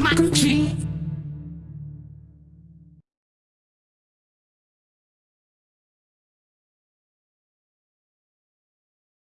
like my